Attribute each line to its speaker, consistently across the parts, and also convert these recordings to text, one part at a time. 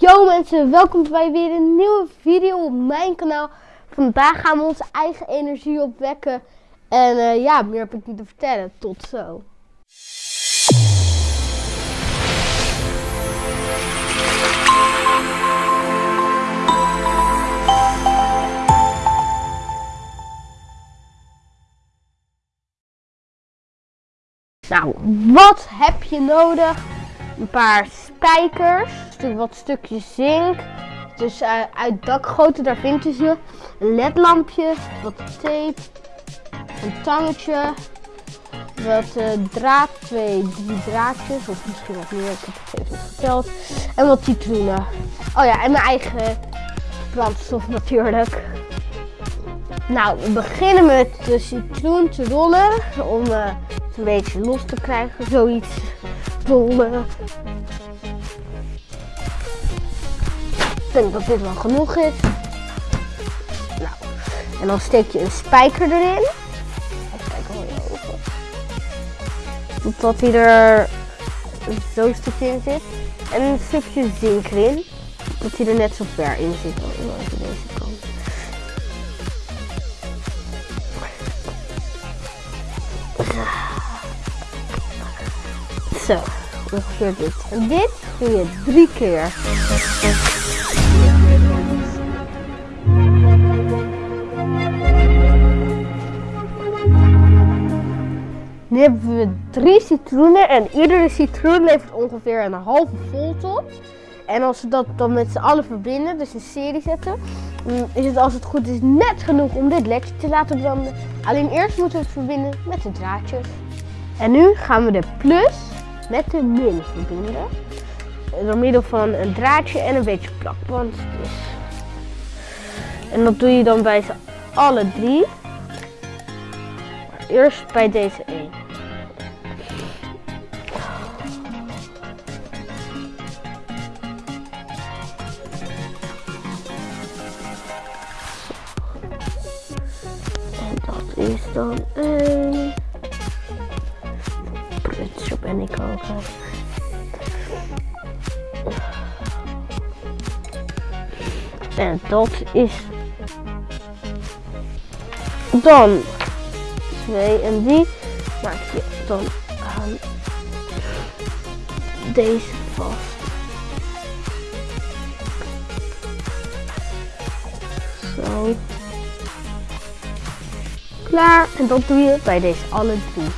Speaker 1: Yo mensen, welkom bij weer een nieuwe video op mijn kanaal. Vandaag gaan we onze eigen energie opwekken. En eh, ja, meer heb ik niet te vertellen. Tot zo. Nou, wat heb je nodig? Een paar spijkers, wat stukjes zink. Dus uh, uit dakgoten, daar vind je ze. Een ledlampje, wat tape, een tangetje, wat uh, draad, twee, drie draadjes, of misschien wat meer, ik heb het even niet. En wat citroenen. Oh ja, en mijn eigen brandstof natuurlijk. Nou, we beginnen met de citroen te rollen, om het een beetje los te krijgen, zoiets rollen. Denk dat dit wel genoeg is. Nou, en dan steek je een spijker erin. Even. Totdat hij er zo'n stukje in zit. En een stukje zink erin. Dat hij er net zo ver in zit. Oh, even deze kant. Zo, ongeveer dit. En dit doe je drie keer. Nu hebben we drie citroenen en iedere citroen levert ongeveer een halve volt op. En als we dat dan met z'n allen verbinden, dus een serie zetten, is het als het goed is net genoeg om dit lekje te laten branden. Alleen eerst moeten we het verbinden met de draadjes. En nu gaan we de plus met de min verbinden. Door middel van een draadje en een beetje plakband. Dus. En dat doe je dan bij z'n alle drie. Eerst bij deze. Is dan één. Prut, ben ik ook. En dat is dan twee en die maak je dan aan deze vast. Zo. Klaar. En dat doe je bij deze alle drie.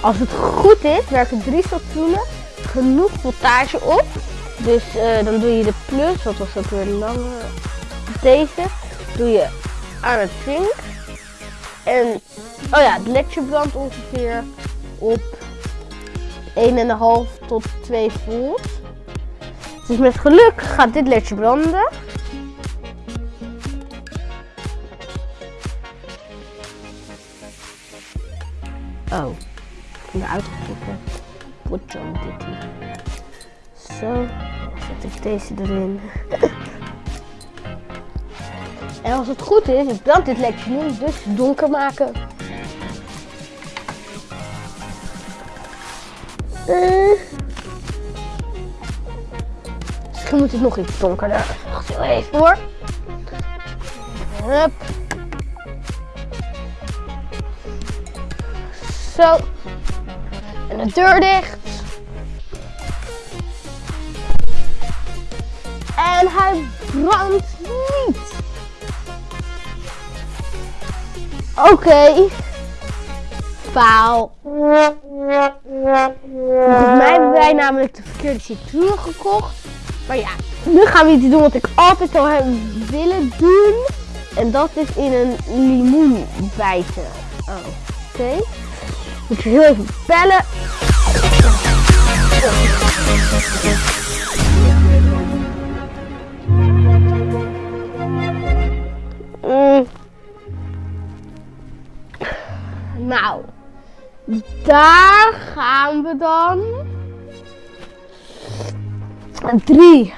Speaker 1: Als het goed is, werken drie citroenen genoeg voltage op. Dus uh, dan doe je de plus, wat was ook weer langer. Deze doe je aan het zink. En oh ja, het ledje brandt ongeveer op 1,5 tot 2 volt. Dus met geluk gaat dit ledje branden. Oh, ik ben eruit geklikken. Potje dit. Zo, zet ik deze erin. En als het goed is, ik brand dit lekje nu, dus donker maken. Uh. Misschien moet het nog iets donkerder. Wacht even hoor. Zo. En de deur dicht. En hij brandt niet. Oké. Okay. Volgens mij hebben wij namelijk de verkeerde citroen gekocht. Maar ja, nu gaan we iets doen wat ik altijd al heb willen doen. En dat is in een limoen bijten. Oké. Heel even bellen. Mm. Nou, daar gaan we dan. 3,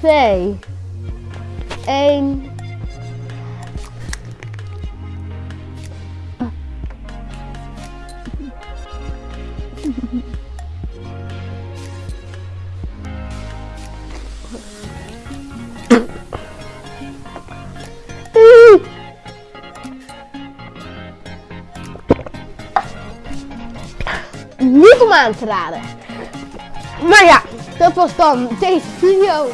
Speaker 1: 2, 1. om aan te raden. Maar ja, dat was dan deze video.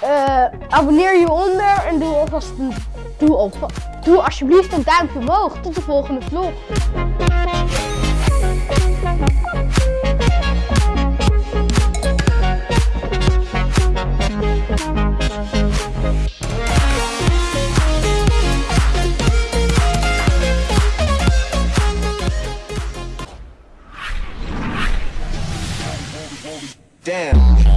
Speaker 1: Eh, abonneer je onder en doe alvast een, doe alsjeblieft een duimpje omhoog. Tot de volgende vlog.
Speaker 2: down.